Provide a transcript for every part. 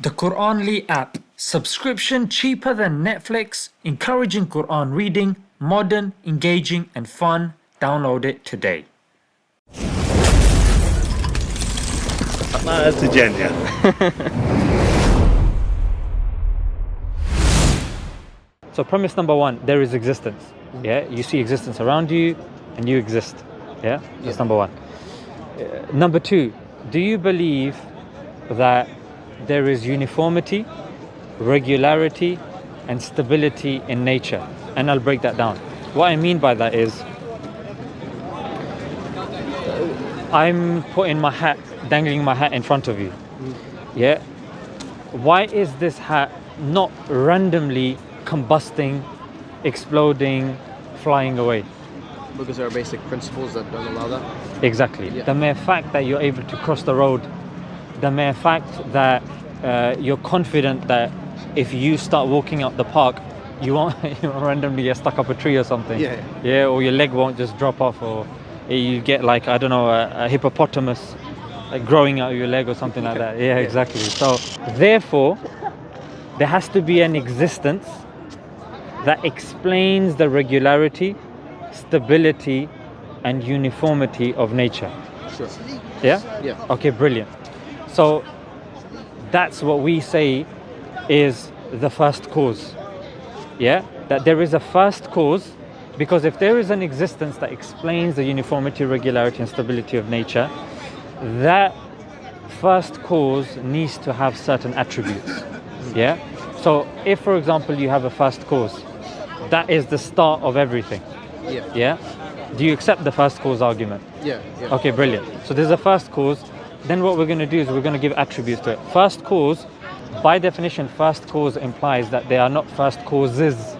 The Quranly app. Subscription cheaper than Netflix, encouraging Quran reading, modern, engaging, and fun. Download it today. That's a genius. So premise number one, there is existence. Yeah, you see existence around you, and you exist. Yeah, that's number one. Uh, number two, do you believe that there is uniformity, regularity, and stability in nature? And I'll break that down. What I mean by that is, I'm putting my hat, dangling my hat in front of you. Yeah. Why is this hat not randomly combusting, exploding, flying away? Because there are basic principles that don't allow that. Exactly. Yeah. The mere fact that you're able to cross the road, the mere fact that uh, you're confident that if you start walking up the park, you won't, you won't randomly get stuck up a tree or something. Yeah. Yeah, or your leg won't just drop off, or you get like I don't know a, a hippopotamus like growing out of your leg or something like that. Yeah, exactly. So therefore, there has to be an existence that explains the regularity, stability, and uniformity of nature. Sure. Yeah? Yeah. Okay, brilliant. So that's what we say is the first cause. Yeah? That there is a first cause because if there is an existence that explains the uniformity, regularity, and stability of nature, that first cause needs to have certain attributes. Yeah? So if for example you have a first cause, that is the start of everything. Yeah. Yeah? Do you accept the first cause argument? Yeah. Yeah. Okay, brilliant. So there's a first cause. Then what we're going to do is we're going to give attributes to it. First cause, by definition, first cause implies that they are not first causes.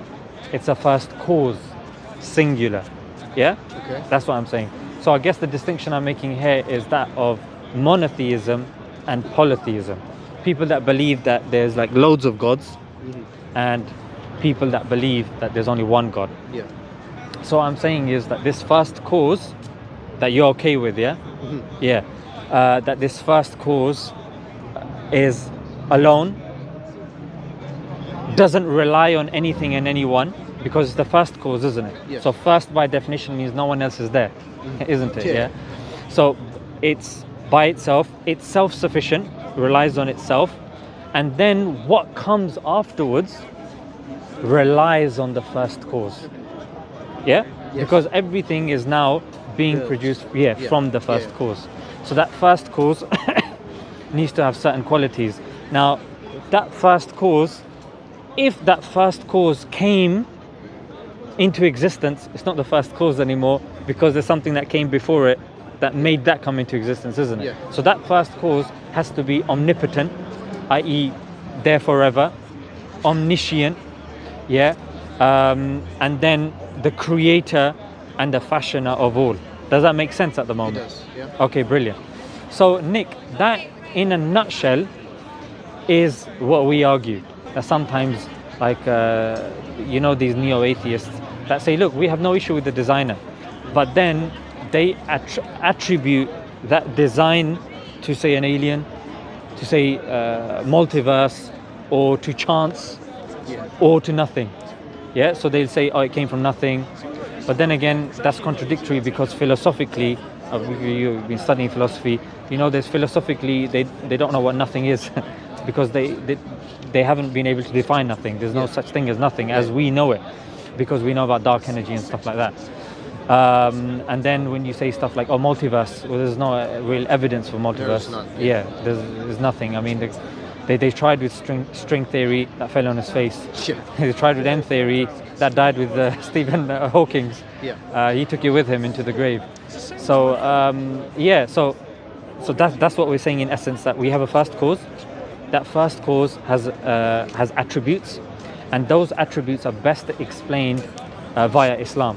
It's a first cause, singular. Yeah? Okay. That's what I'm saying. So I guess the distinction I'm making here is that of monotheism and polytheism. People that believe that there's like loads of gods mm-hmm. and people that believe that there's only one God. Yeah. So what I'm saying is that this first cause that you're okay with, yeah? Mm-hmm. Yeah. Uh, that this first cause is alone, doesn't rely on anything and anyone because it's the first cause, isn't it? So first by definition means no one else is there, isn't it? Yeah. Yeah. So it's by itself, it's self-sufficient, relies on itself, and then what comes afterwards relies on the first cause. Yeah? Yes. Because everything is now being produced yeah, Yeah. from the first Yeah. cause. So that first cause needs to have certain qualities. Now, that first cause, if that first cause came into existence, it's not the first cause anymore because there's something that came before it that made that come into existence, isn't it? Yeah. So that first cause has to be omnipotent, i.e., there forever, omniscient, yeah, um, and then the creator and the fashioner of all. Does that make sense at the It moment? does. Yeah. Okay, brilliant. So, Nick, that in a nutshell is what we argue. That sometimes, like, uh, you know, these neo atheists that say, look, we have no issue with the designer, but then they attr- attribute that design to, say, an alien, to, say, uh, multiverse, or to chance, Yeah. or to nothing. Yeah, so they'll say, oh, it came from nothing. But then again, that's contradictory because philosophically, uh, you- you've been studying philosophy, you know, there's philosophically, they, they don't know what nothing is because they, they, they haven't been able to define nothing. There's no Yeah. such thing as nothing as we know it because we know about dark energy and stuff like that. Um, and then when you say stuff like, oh, multiverse, well, there's no uh, real evidence for multiverse. none, Yeah, there's, there's nothing. I mean, they, they tried with string, string theory, that fell on his face. Yeah. They tried with M theory, that died with uh, Stephen uh, Hawking's. Yeah. Uh, he took you with him into the grave. So um, yeah, so so that's that's what we're saying in essence that we have a first cause. That first cause has uh, has attributes, and those attributes are best explained uh, via Islam.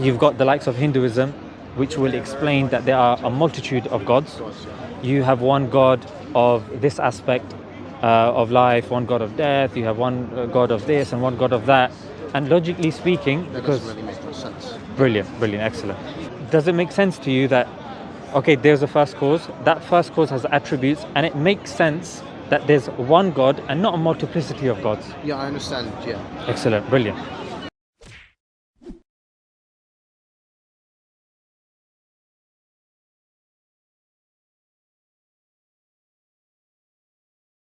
You've got the likes of Hinduism, which will explain that there are a multitude of. Gods, You have one god of this aspect uh, of life, one god of death. You have one uh, god of this and one god of that. And logically speaking, That because doesn't really make sense. Brilliant, brilliant, excellent. Does it make sense to you that, okay, there's a first cause, that first cause has attributes, and it makes sense that there's one God and not a multiplicity of gods. Yeah, I understand. Yeah. Excellent, brilliant.